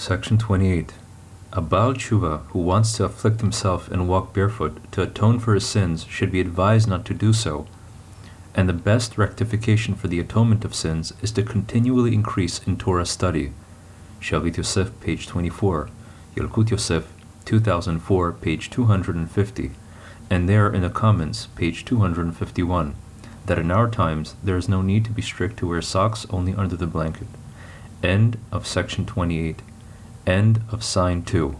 Section 28. A Baal Tshuva who wants to afflict himself and walk barefoot to atone for his sins should be advised not to do so, and the best rectification for the atonement of sins is to continually increase in Torah study. Shavit Yosef, page 24, Yalkut Yosef, 2004, page 250, and there in the comments, page 251, that in our times there is no need to be strict to wear socks only under the blanket. End of section 28. End of sign 2.